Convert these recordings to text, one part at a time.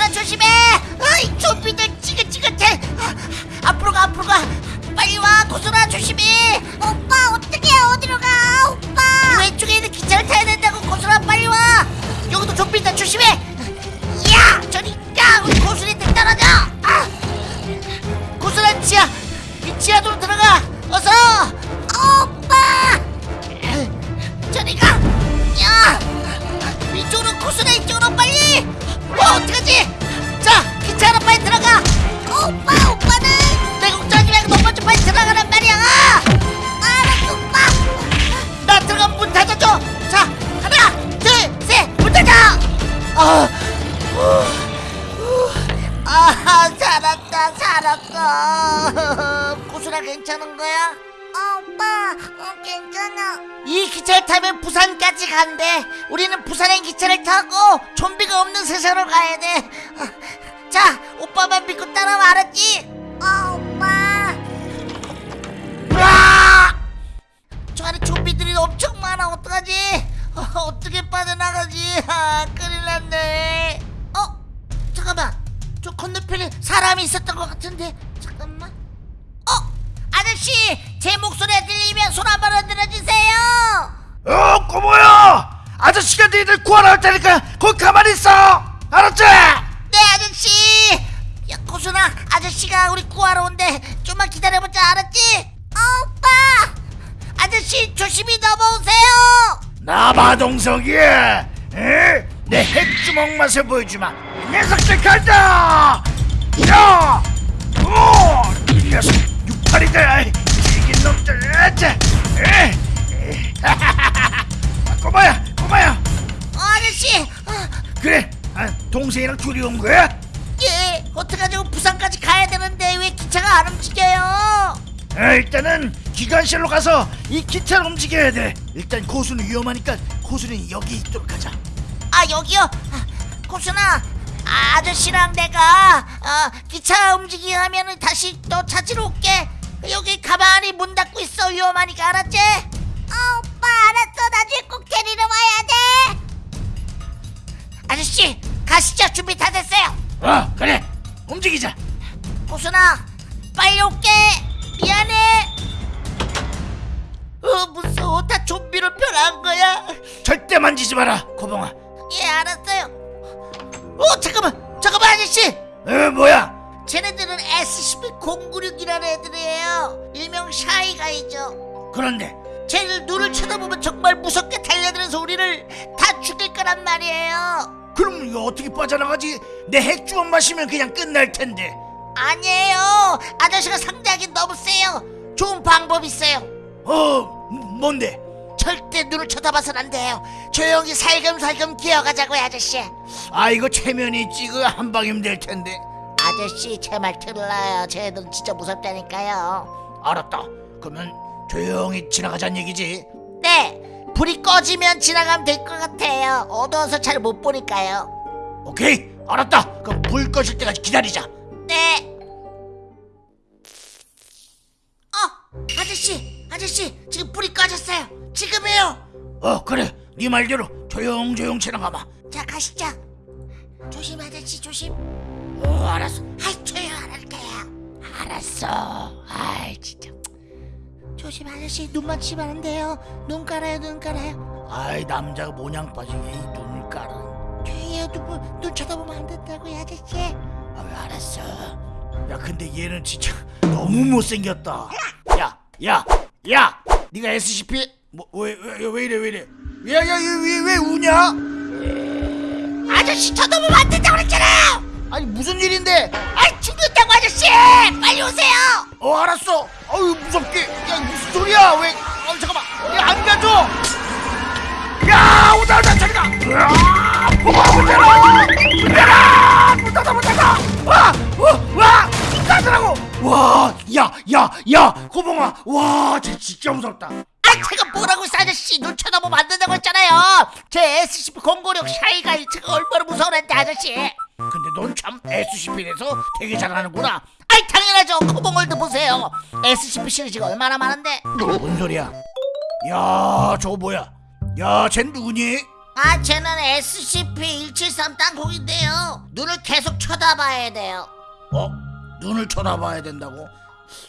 고수라 조심해. 아이 좀비들 찌긋찌긋해. 아, 앞으로 가 앞으로 가. 빨리 와 고수라 조심해 오빠 어떻게 어디로 가? 오빠. 왼쪽에 있는 기차를 타야 된다고 고수라 빨리 와. 여기도 좀비들 조심해. 야 저리 야 우리 고수리들 떨어져 아 고수라 지하. 이 지하도로 살았다 살았다 고수라 괜찮은 거야? 오빠 어, 괜찮아 이 기차를 타면 부산까지 간대 우리는 부산행 기차를 타고 좀비가 없는 세상으로 가야 돼자 오빠만 믿고 따라와 알았지? 어 오빠 으아! 저 안에 좀비들이 엄청 많아 어떡하지? 어, 어떻게 빠져나가지? 아 큰일 났네 어? 잠깐만 저 건너편에 사람이 있었던 것 같은데. 잠깐만. 어? 아저씨 제 목소리가 들리면 손 한 번 흔들어 주세요. 어 꼬모야! 아저씨가 너희들 구하러 올 테니까 거기 가만히 있어! 알았지? 네 아저씨. 야 고순아 아저씨가 우리 구하러 온대. 좀만 기다려보자. 알았지? 어, 오빠! 아저씨 조심히 넘어오세요. 나봐 동석이 에? 내 핵주먹 맛을 보여주마. 이 녀석들 간다 야! 오! 이 녀석 육팔이들 이긴 놈들? 에. 꼬마야 꼬마야 어, 아저씨 어, 그래 아, 동생이랑 둘이 온 거야? 예 어떡하죠 부산까지 가야 되는데 왜 기차가 안 움직여요 아, 일단은 기관실로 가서 이 기차를 움직여야 돼. 일단 고수는 위험하니까 고수는 여기 있도록 하자. 아 여기요 아, 고순아 아, 아저씨랑 내가 어, 기차 움직이게 하면은 다시 또 찾으러 올게. 여기 가만히 문 닫고 있어 위험하니까. 알았지? 아 오빠 알았어. 나중에 꼭 데리러 와야 돼. 아저씨 가시죠. 준비 다 됐어요. 어, 그래. 움직이자. 고순아 빨리 올게. 미안해. 어 무서워 다 좀비로 변한 거야? 절대 만지지 마라, 그런데 쟤들 눈을 쳐다보면 정말 무섭게 달려들어서 우리를 다 죽일 거란 말이에요 그럼 이거 어떻게 빠져나가지? 내 핵주먹 마시면 그냥 끝날 텐데. 아니에요 아저씨가 상대하긴 너무 세요 좋은 방법 있어요 어, 뭔데? 절대 눈을 쳐다봐선 안 돼요 조용히 살금살금 기어가자고요 아저씨 아, 이거 체면이 있지. 그한 방이면 될 텐데. 아저씨 제 말 들어요 쟤들은 진짜 무섭다니까요 알았다. 그러면 조용히 지나가자는 얘기지. 네 불이 꺼지면 지나가면 될 것 같아요 어두워서 잘 못 보니까요 오케이, 알았다. 그럼 불 꺼질 때까지 기다리자. 네. 어, 아저씨, 아저씨, 지금 불이 꺼졌어요. 지금이에요. 어, 그래. 네 말대로 조용조용 지나가마. 자, 가시죠. 조심, 아저씨, 조심. 어, 알았어. 아이, 조용 안 할게요. 알았어. 아이, 진짜. 조심, 아저씨, 눈만 치면 안 돼요. 눈 깔아요, 눈 깔아요. 아이 남자가 모냥 빠지게 이 눈을 깔아. 조용히요, 눈, 눈 쳐다보면 안 된다고요, 아저씨. 아 알았어? 야 근데 얘는 진짜 너무 못생겼다. 야 야 야! 네가 SCP 뭐 왜 왜 왜 이래 왜 이래? 야야얘왜 왜 우냐? 아저씨, 쳐다보면 안 된다고 그랬잖아요. 아니 무슨 일인데? 아이, 죽는다고, 아저씨. 빨리 오세요. 어 알았어. 어유 무섭게. 야 무슨 소리야? 왜 어, 잠깐만. 야안 가져 야 오다 오다 저리가 뭐가 문제라 문제라 문 닫아 문 닫아 와와 닫으라고. 와 야 야 야 고봉아. 와 쟤 진짜 무섭다. 아, 제가 뭐라고 했어, 아저씨. 눈 쳐다보면 안 된다고 했잖아요. 제 SCP-096 샤이가 제가 얼마나 무서워했는데, 아저씨. 근데 넌 참 SCP에서 되게 잘하는구나 아이, 당연하죠. 코봉월드 보세요. SCP 시리즈가 얼마나 많은데. 뭔 소리야 야 저거 뭐야 야 쟤 누구니 아, 쟤는 SCP-173 땅콩인데요. 눈을 계속 쳐다봐야 돼요. 어? 눈을 쳐다봐야 된다고?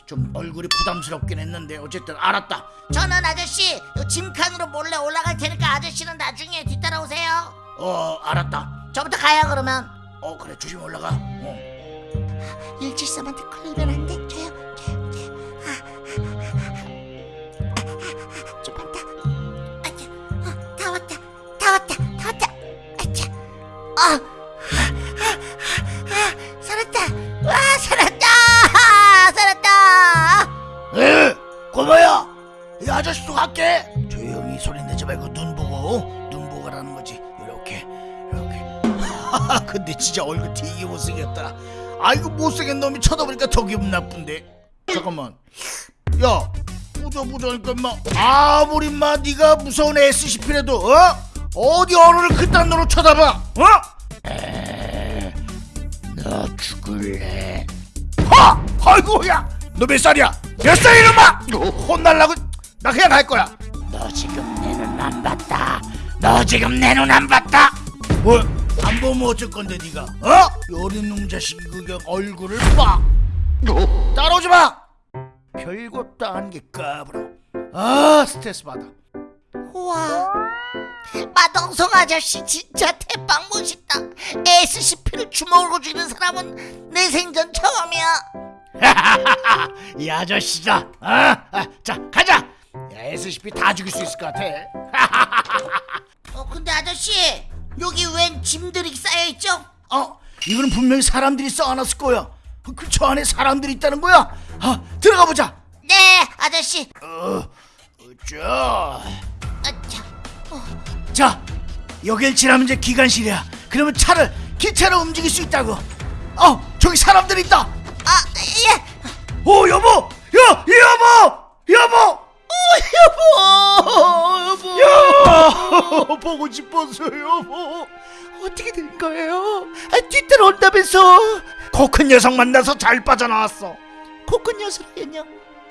좀 얼굴이 부담스럽긴 했는데 어쨌든 알았다 저는 아저씨 요 짐칸으로 몰래 올라갈 테니까 아저씨는 나중에 뒤따라오세요. 어 알았다 저부터 가요 그러면. 어 그래 조심히 올라가 어. 173한테 걸리면 안 돼. 저요, 저요, 저요. 아, 좀 많다. 아차, 어, 다 왔다, 다 왔다, 다 왔다. 아차, 아, 아, 아, 살았다. 와, 살았다, 살았다. 에 고마야 이 아저씨도 갈게 조용히 소리 내지 말고 눈 근데 진짜 얼굴 되게 못생겼다 아이고 못생긴 놈이 쳐다보니까 더 기분 나쁜데 잠깐만 야 보자 보자니까 인마 아무리 인마 네가 무서운 SCP라도 어? 어디 어른을 그딴 놈으로 쳐다봐 어? 에, 너 죽을래 하! 아이고 야 너 몇 살이야? 몇 살이야 이놈아! 혼날라고 나 그냥 갈 거야 너 지금 내 눈 안 봤다 너 지금 내 눈 안 봤다 뭐? 안 보면 어쩔 건데 네가? 어? 놈 자식이 그냥 얼굴을 봐 따라오지 마! 별것 도 아닌 게 까불어. 아 스트레스 받아. 우와, 마동석 아저씨 진짜 대박 멋있다. SCP를 주먹으로 쥐는 사람은 내 생전 처음이야. 이 아저씨다. 아, 아, 자 가자! 야, SCP 다 죽일 수 있을 것 같아. 어, 근데 아저씨 여기 웬 짐들이 쌓여 있죠? 어, 이거는 분명히 사람들이 쌓아놨을 거야. 그 저 안에 사람들이 있다는 거야. 아, 들어가 보자. 네, 아저씨. 어, 자, 아차. 어, 자, 여길 지나면 이제 기관실이야. 그러면 차를 기차로 움직일 수 있다고. 어, 저기 사람들이 있다. 아, 예. 오, 여보, 보, 보고 싶었어, 여보. 어떻게 된 거예요? 아, 뒤따라 온다면서. 코 큰 녀석 만나서 잘 빠져나왔어. 코 큰 녀석이냐?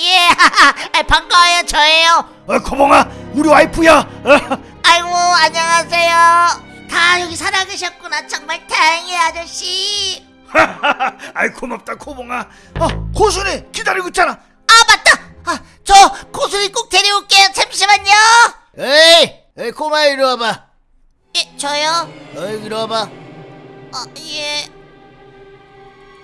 예, 아, 반가워요, 저예요. 어, 고봉아, 우리 와이프야. 어, 아이고, 안녕하세요. 다 여기 살아계셨구나. 정말 다행이에요, 아저씨. 아이 고맙다 코봉아. 어, 고순이 기다리고 있잖아. 아, 맞다. 아, 저 고수리 꼭 데려올게요. 잠시만요. 에이, 에이 코마 이리 와봐. 예, 저요? 어이 이리 와봐. 어, 예.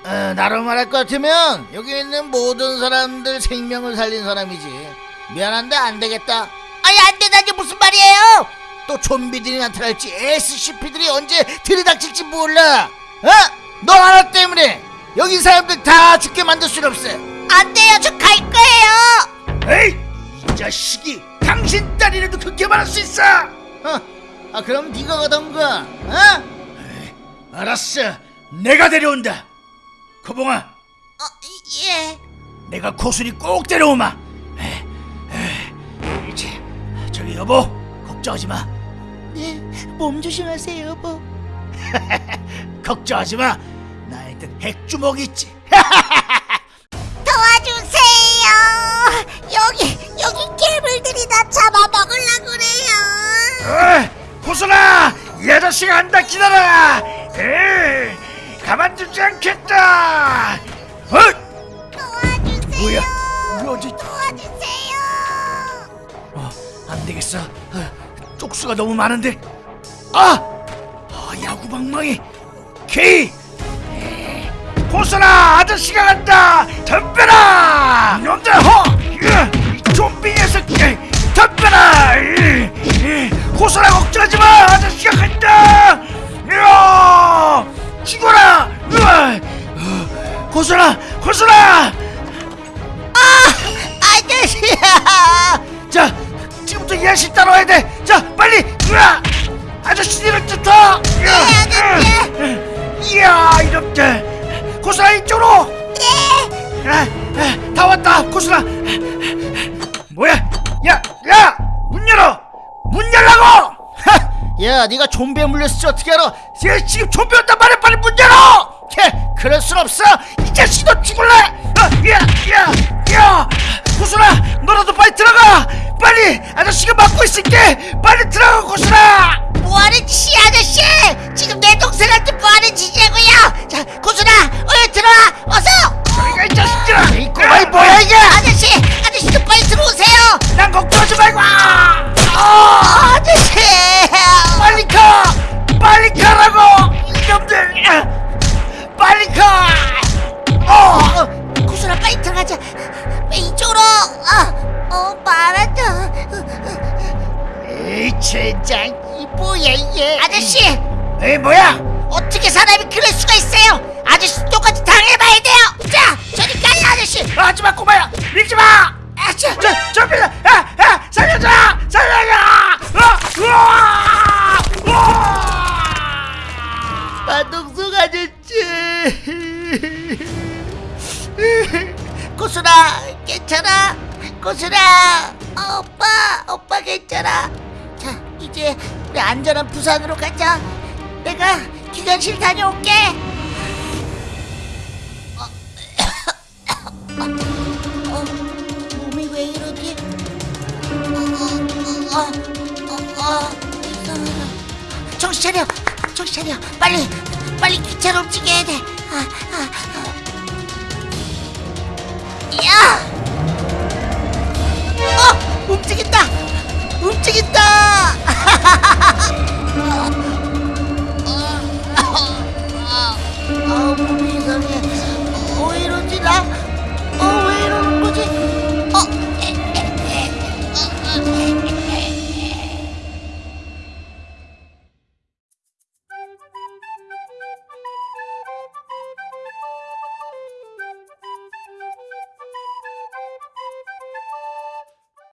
어, 나로 말할 것 같으면 여기 있는 모든 사람들 생명을 살린 사람이지. 미안한데 안 되겠다. 아니, 안 되다니 무슨 말이에요? 또 좀비들이 나타날지 SCP들이 언제 들이닥칠지 몰라. 어? 너 하나 때문에 여기 사람들 다 죽게 만들 순 없어. 안 돼요. 저 갈 거예요. 에이, 이 자식이 당신 딸이라도 그렇게 말할 수 있어. 어? 아 그럼 네가 가던가. 어? 에이, 알았어. 내가 데려온다. 코봉아, 어, 예. 내가 고순이 꼭 데려오마. 에이, 에이, 이제 저기 여보 걱정하지 마. 네, 몸 조심하세요, 여보. 걱정하지 마. 나한텐 핵주먹이 있지. 도와주세요. 여기 고순아, 이 아저씨가 한다 기다려. 에이, 가만두지 않겠다. 어? 도와주세요. 뭐야? 뭐지? 도와주세요. 어, 안 되겠어. 어, 쪽수가 너무 많은데. 아, 아 야구방망이. 케이. 고순아, 아저씨가 간다. 덤벼라. 놈들 허. 으, 이 좀비 녀석. 에이, 덤벼라. 고순아 걱정하지 마. 아저씨가 간다. 이야, 죽어라. 으아, 어, 고순아, 고순아. 아저씨야. 자, 지금부터 이 아저씨 따라와야 돼. 자, 빨리. 으아! 아저씨들을 쫓아. 네, 아저씨. 이야, 이놈들. 고수라 이쪽으로. 네. 아, 아, 다 왔다, 고수라. 뭐야? 야, 야, 야, 네가 좀비에 물렸을지 어떻게 알아? 얘 지금 좀비 온단 말이야. 빨리 문 열어. 걔, 그럴 순 없어. 이 자식도 죽을래. 아, 야, 야, 야. 고수라, 너라도 빨리 들어가. 빨리. 아저씨가 막고 있을게. 빨리 들어가. 뭐 뭐하는 짓이야 아저씨 지금 내 동생한테 뭐하는 짓이냐고요 자 고순아 젠장 이 뭐야 이게 아저씨 에이 뭐야 어떻게 사람이 그럴 수가 있어요 아저씨 똑같이 당해봐야 돼요 자 저리 가요 아저씨 하지마 꼬마야 밀지마 아저 저, 저, 빌려! 야, 야, 살려줘! 살려줘! 어, 우와! 우와! 마동석 아저씨 고순아 괜찮아 고순아 어, 오빠 오빠 괜찮아 자 이제 우리 안전한 부산으로 가자 내가 기관실 다녀올게 어, 어, 몸이 왜 이러지 어. 정신 차려 정신 차려 빨리 빨리 기차로 움직여야 돼 아, 아, 아. 야! 어! 움직인다! 움직인다! 啊啊啊